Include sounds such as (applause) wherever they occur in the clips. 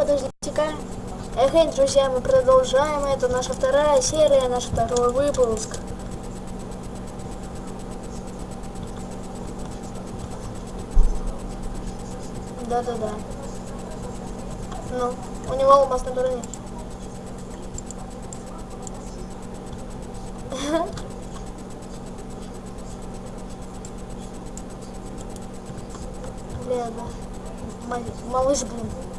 подождите-ка. Эх, друзья, мы продолжаем. Это наша вторая серия, наш второй выпуск. Да-да-да. Ну, у него алмаз на. Бля, да. Малыш, блин.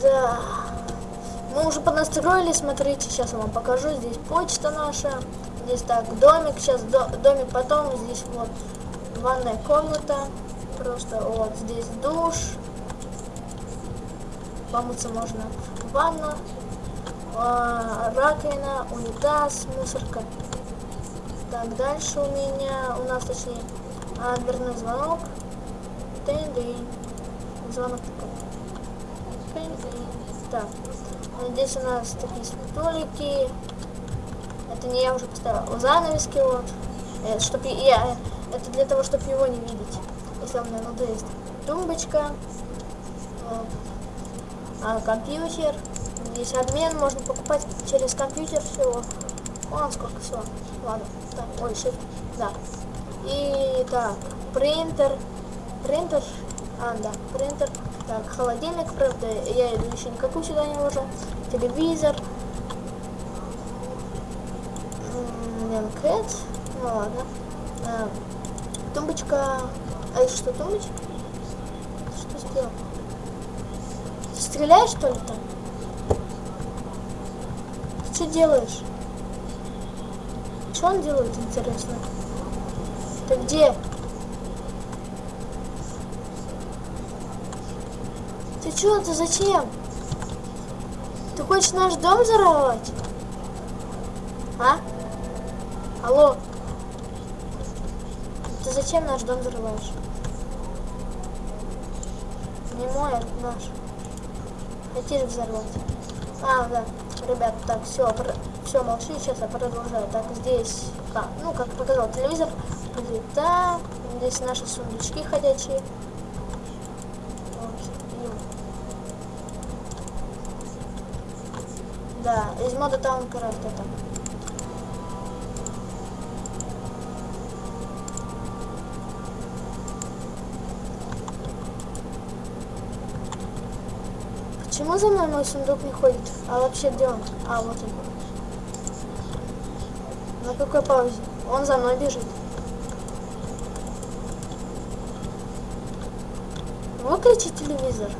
Да. Мы уже поднастроили, смотрите, сейчас я вам покажу. Здесь почта наша. Здесь так, домик, сейчас до, домик потом. Здесь вот ванная комната. Просто вот здесь душ. Помыться можно. Ванна, э, раковина, унитаз, мусорка. Так, дальше у меня, у нас точнее, а, дверной звонок. Тын-дын. Звонок такой. Так, здесь у нас такие столики. Это не я уже поставила. Занавески вот. Это, чтоб я, это для того, чтобы его не видеть. Если мне надоест. Тумбочка. А, компьютер. Здесь обмен, можно покупать через компьютер всего. Вон сколько всего. Ладно. Так, shift. Да. И так, принтер. Принтер. А, да, принтер. Так, холодильник, правда, я иду еще никакую сюда не вложу. Телевизор. Линкет. Ну ладно. А, тумбочка. А это что, тумбочка? Что сделал? Стреляешь, что ли, там? Ты что делаешь? Что он делает, интересно? Ты где? Ты что, ты зачем? Ты хочешь наш дом взорвать? А? Алло? Ты зачем наш дом взрываешь? Не мой, а наш. Хотишь взорвать? А, да. Ребят, так, все, все, молчи, сейчас я продолжаю. Так, здесь, а, ну, как показал телевизор, плита, здесь наши сундучки ходячие. Да, из мода Towncraft это. Почему за мной мой сундук не ходит? А вообще где он? А, вот он. На какой паузе? Он за мной бежит. Выключи телевизор.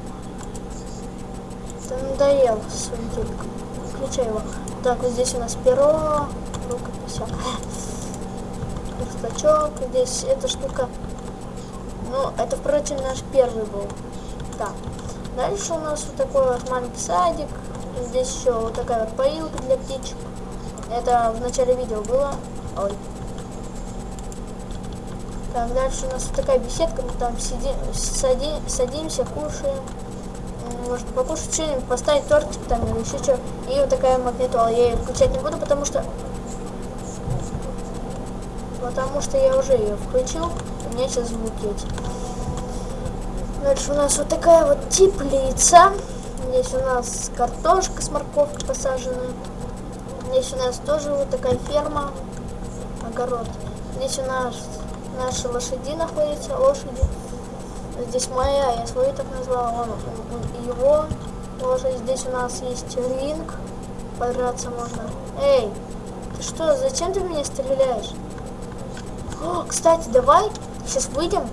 Ты надоел своим телеком включай его. Так, вот здесь у нас перо, рукопись, верстачок, здесь эта штука. Ну, это, впрочем, наш первый был. Так, дальше у нас вот такой вот маленький садик. Здесь еще вот такая вот поилка для птичек. Это в начале видео было. Ой. Так, дальше у нас вот такая беседка, мы там сидим, садим, садимся, кушаем может покушать что-нибудь, поставить тортик там или еще что. И вот такая магнитола. Я ее включать не буду, потому что... Потому что я уже ее включил. У меня сейчас звуки эти. Дальше у нас вот такая вот теплица. Здесь у нас картошка с морковкой посаженная. Здесь у нас тоже вот такая ферма, огород. Здесь у нас наши лошади находятся, лошади. Здесь моя, я свою так назвала, он, его тоже. Здесь у нас есть ринг, подраться можно. Эй, ты что, зачем ты меня стреляешь? О, кстати, давай сейчас выйдем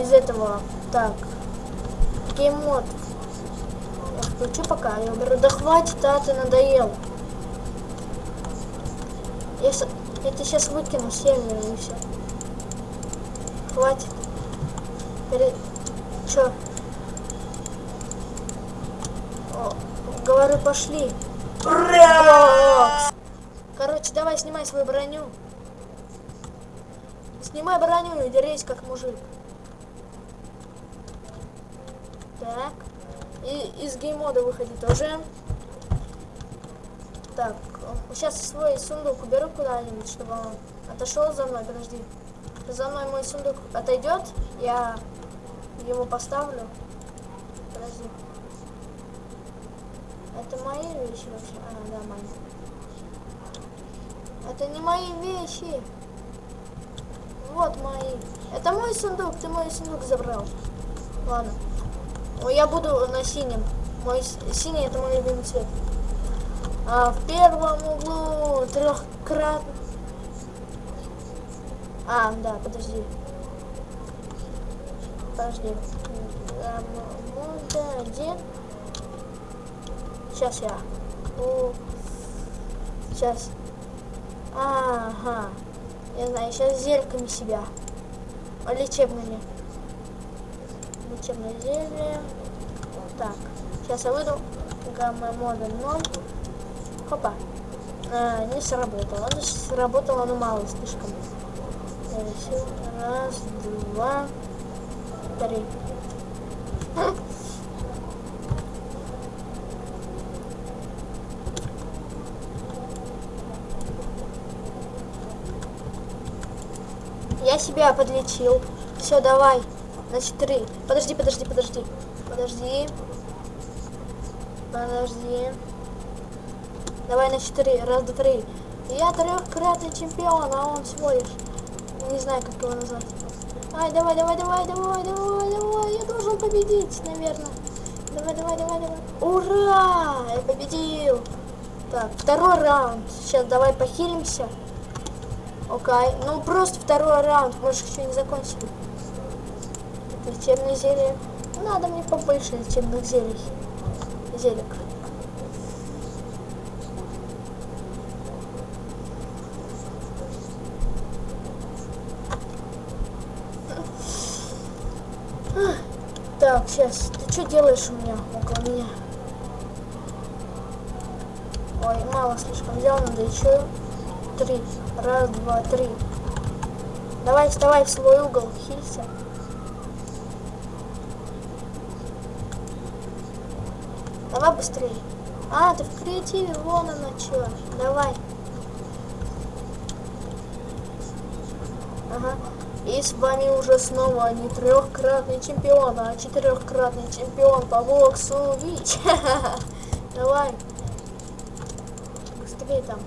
из этого. Так, гейммод. Я включу пока, я уберу. Да хватит, а ты надоел. Я, я тебя сейчас выкину с и все. Хватит. Перед... Чё? Говорю, пошли. Ура! Короче, давай снимай свою броню. Снимай броню и дерись как мужик. Так. И из геймода выходи тоже. Так, сейчас свой сундук уберу куда-нибудь, чтобы он отошел за мной. Подожди. За мной мой сундук отойдет, я его поставлю. Подожди. Это мои вещи вообще? А, да, мои. Это не мои вещи. Вот мои. Это мой сундук, ты мой сундук забрал. Ладно. Ну, я буду на синем. Мой синий это мой любимый цвет. А в первом углу трехкратно. А, да, подожди. Подожди. Мода один. Сейчас я. О, сейчас. Ага. Я знаю, сейчас зельками себя. Лечебными. Лечебное зелье. Так. Сейчас я выйду. Гамма мода 0. Хопа. А, не сработало. Оно сработало, но мало слишком. Раз, два, три. Я себя подлечил. Все, давай. Значит, три. Подожди, подожди, подожди. Подожди. Подожди. Давай на четыре. Раз, два, три. Я трехкратный чемпион, а он всего лишь. Не знаю, как его назвать. Ай, давай, давай, давай, давай, давай, давай. Я должен победить, наверное. Давай, давай, давай, давай. Ура! Я победил. Так, второй раунд. Сейчас давай похилимся. Окей. Ну, просто второй раунд. Может, еще не закончили. Лечебное зелье. Надо мне побольше лечебных зелий. Зелек. Так, сейчас. Ты что делаешь у меня около меня? Ой, мало слишком взял, надо еще три. Раз, два, три. Давай, вставай в свой угол, хилься. Давай быстрее. А, ты в креативе, вон оно что. Давай. Ага. И с вами уже снова не трехкратный чемпион, а четырехкратный чемпион по боксу Вич. (laughs) Давай. Быстрее там.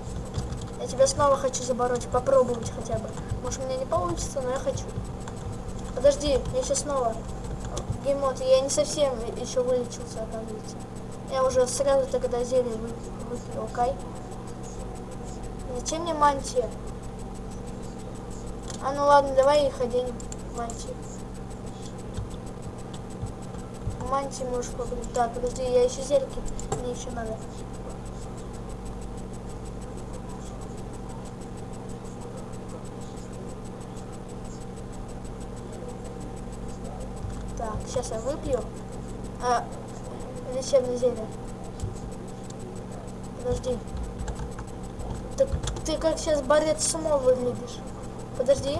Я тебя снова хочу забороть, попробовать хотя бы. Может, у меня не получится, но я хочу. Подожди, я сейчас снова. Геймод, я не совсем еще вылечился, оказывается. Я уже сразу тогда зелье вы, выпил, окей? Зачем мне мантия? А ну ладно, давай их оденем. Мантии. Мантии можешь попробовать. Так, подожди, я еще зельки. Мне еще надо. Так, сейчас я выпью. А, лечебное зелье. Подожди. Так ты как сейчас борец сумо выглядишь? Подожди.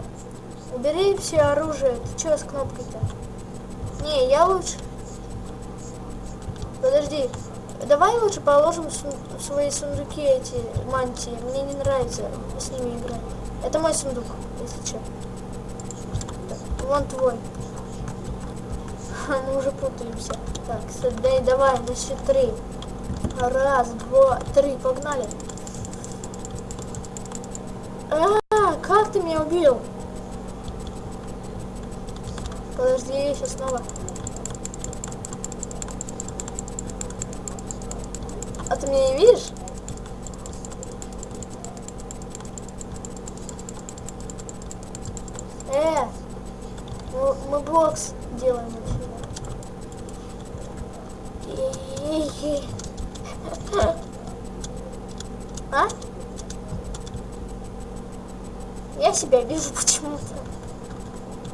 Убери все оружие. Ты что с кнопкой-то? Не, я лучше... Подожди. Давай лучше положим сун... свои сундуки, эти мантии. Мне не нравится с ними играть. Это мой сундук, если что. Вон твой. Мы (laughs) уже путаемся. Так, дай, давай, на счет три. Раз, два, три, погнали. А, как ты меня убил? Подожди, я сейчас снова. А ты меня не видишь? Э, мы, мы бокс делаем отсюда. А? Я себя вижу почему-то.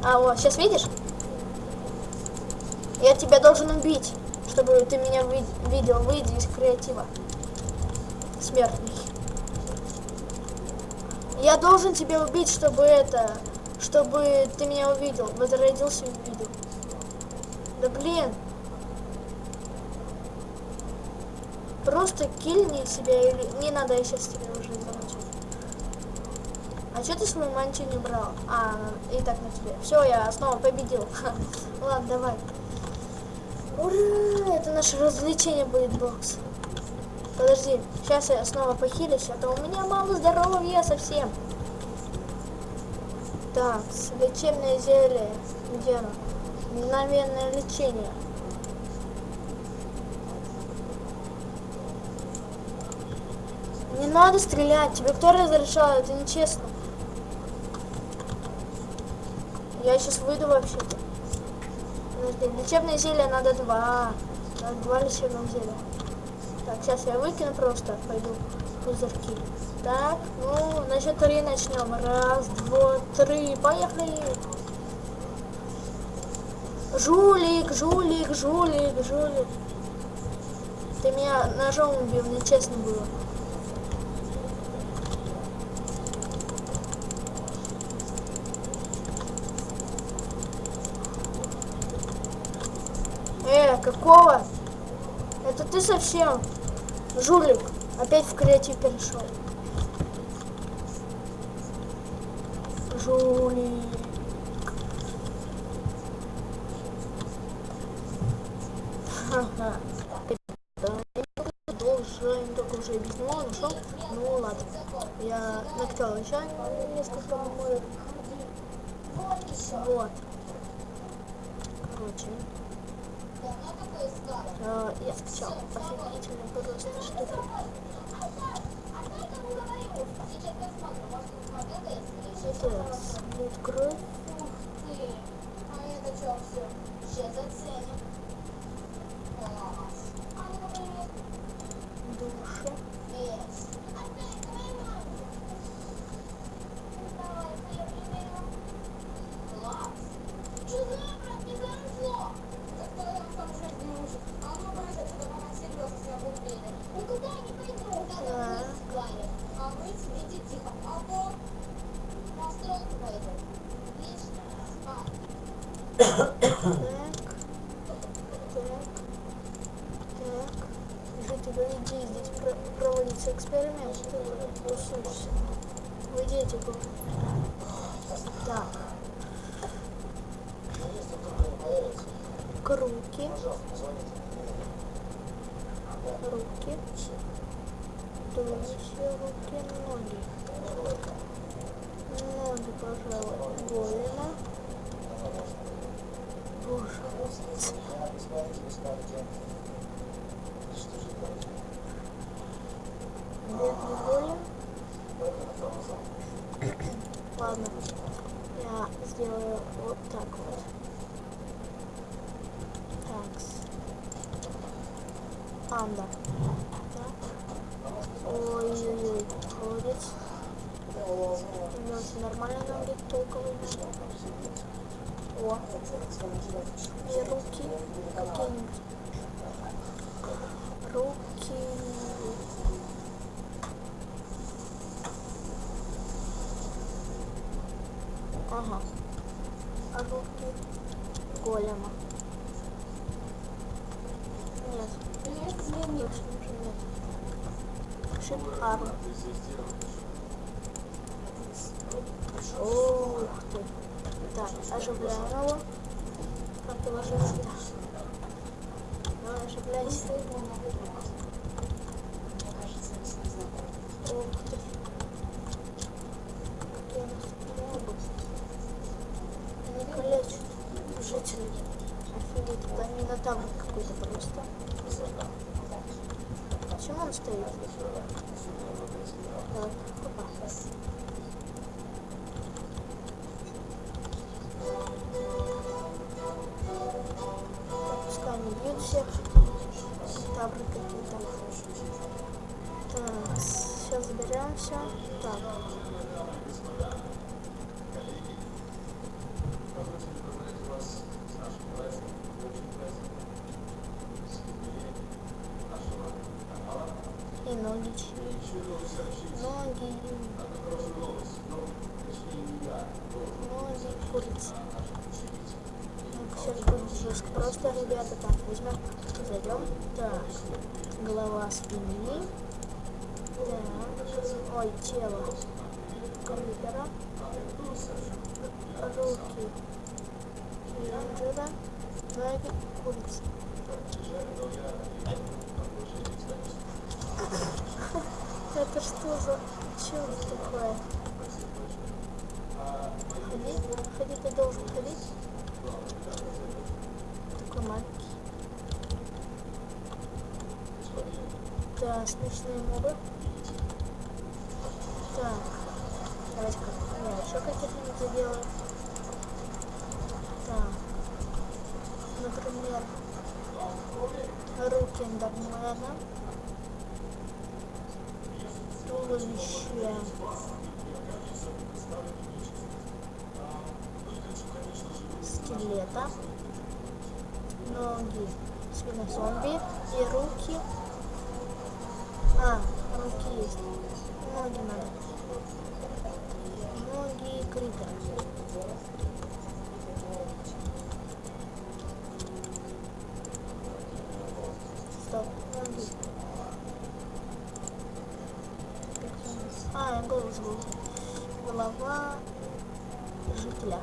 А, вот, сейчас видишь? Я тебя должен убить, чтобы ты меня видел. Выйди из креатива. Смертный. Я должен тебя убить, чтобы это... Чтобы ты меня увидел. Возродился и увидел. Да блин. Просто кильни себя или... Не надо, я сейчас тебя что ты свою мантию не брал? А, и так на тебе. Все, я снова победил. (laughs) Ладно, давай. Ура! Это наше развлечение будет, бокс. Подожди, сейчас я снова похилюсь, а то у меня мало здоровья совсем. Так, лечебное зелье. Где оно? Мгновенное лечение. Не надо стрелять, тебе кто разрешал, это нечестно. Я сейчас выйду вообще-то. Подожди, лечебное зелье надо два. Надо два лечебных зелья. Так, сейчас я выкину просто, пойду пузырьки. Так, ну, на счет три начнем. Раз, два, три, поехали. Жулик, жулик, жулик, жулик. Ты меня ножом убил, нечестно было. Э, какого? Это ты совсем жулик. Опять в креатив перешел. Жулик. (laughs) Ха-ха. Должен только уже него нашел. Ну ладно. Я накатал еще несколько меморий. Вот. Короче. Uh, я скачал офигительно просто штуку. Это будет кровь. Душа. Так. Так. Так. Житель, иди, здесь про проводится эксперимент. Ты тусуешься. Выйдите, говорю. Так. К руки. Руки. Туловище, руки, ноги. Ноги, пожалуй, голено. Боже. Бедный голем. Ладно. Я сделаю вот так вот. Такс. Анда. Так. Ой-ой-ой, холодец. Ну, все нормально нам будет толковый. О. И руки какие-нибудь. Руки. Ага. А руки голема. Нет. Точно уже нет. Шикарно. Ух ты. Так, оживляем его. Как его оживить? Давай, оживляйся. Минотавр какой-то просто. Почему он стоит? Так, опа. Заберемся. Так. И ноги. Ноги. Ноги курицы. Ну, Сейчас будет жестко. Просто, ребята, так, возьмем, зайдем. Так, голова спины. Ой, тело. крипера, руки рейнджера, ноги курицы. Это что за черт такое? Ходи, ходи, ты должен ходить. Такой маленький. Да, смешные мобы. Так, давайте-ка я еще каких-нибудь заделаю. Так, например, руки Эндермена. Туловище. Скелета. Ноги свинозомби и руки. А, руки есть. Ноги надо. Ноги крипера. Стоп, ноги. А, я голову забыл. Голова жителя.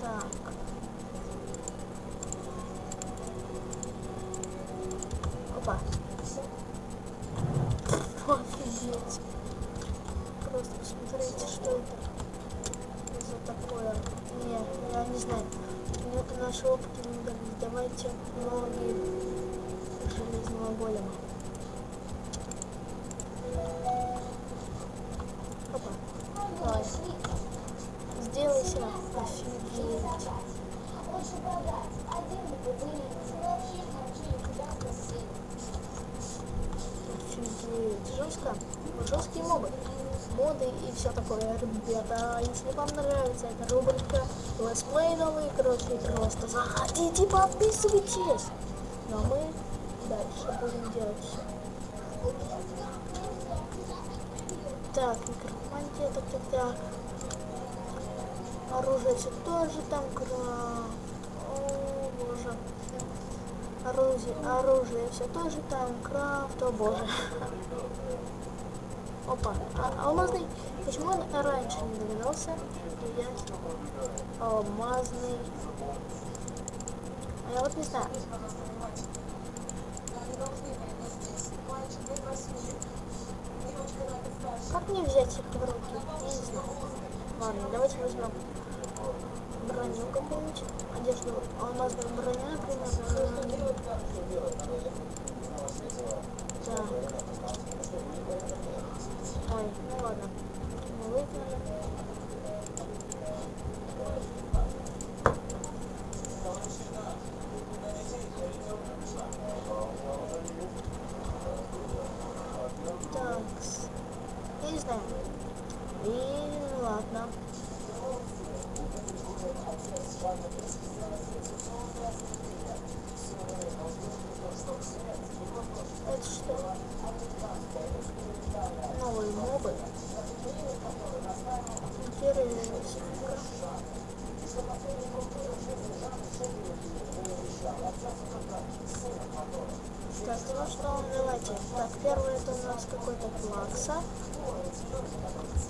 Так. Опа. Офигеть. Просто посмотрите, что это за такое. Не, я не знаю. Наши опыты не дали. Давайте ноги железного голема. Летсплеи новые, короче, просто заходите, подписывайтесь. Но мы дальше будем делать все. Так, некромантия, так, так, так. Оружие все тоже там кра... О, боже. Оружие, оружие все тоже там крафт, о боже. Опа, а, алмазный. Почему он раньше не догадался? Я... Алмазный. А я вот не знаю. Как мне взять их в руки? Я не знаю. Ладно, давайте возьмем броню какую-нибудь. Одежду. Алмазную броню, например. Так. Ой, ну ладно. Мы выиграли. Так. Я не знаю. И ладно. Это что? Новые мобы. Интересненько. Так, ну что, давайте. Так, первый это у нас какой-то плакса.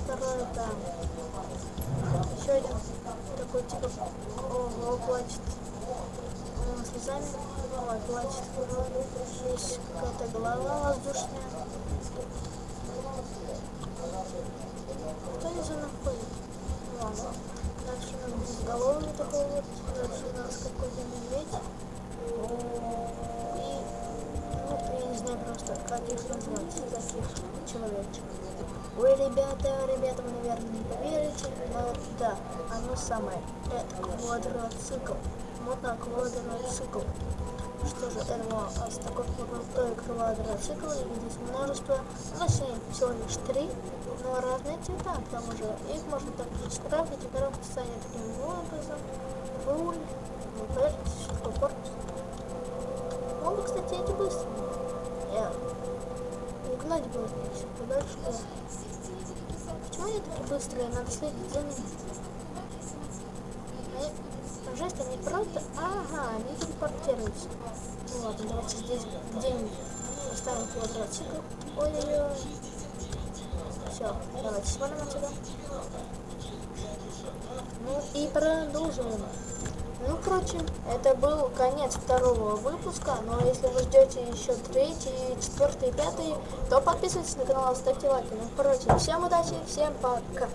Второй это еще один такой типа ого, плачет М, слезами. Ой, плачет. Какая-то голова воздушная. Кто здесь она ходит? Ладно. Дальше у нас безголовый такой вот. Дальше у нас какой-то медведь. И, ну, я не знаю просто, как их назвать, таких человечек. Ой, ребята, ребята, вы, наверное, не поверите, но да, оно самое. Это квадроцикл. Мотоквадроцикл. Что же, это у нас такой крутой квадроцикл, и здесь множество, точнее, всего лишь три, но разные цвета, к тому же их можно также скрафтить, и коробка станет таким образом. Руль, подождите, что корпус? Он, кстати, эти быстрые. Я угнать было еще подальше. Почему они такие быстрые? Надо следить за ними. Жесть, они просто... Ага, они телепортируются. Ну ладно, давайте здесь где-нибудь поставим квадроцикл. Ой-ой-ой. Все, давайте свалим отсюда. Ну и продолжим. Ну, короче, это был конец второго выпуска, но если вы ждете еще третий, четвертый, пятый, то подписывайтесь на канал, ставьте лайки. Ну, короче, всем удачи, всем пока.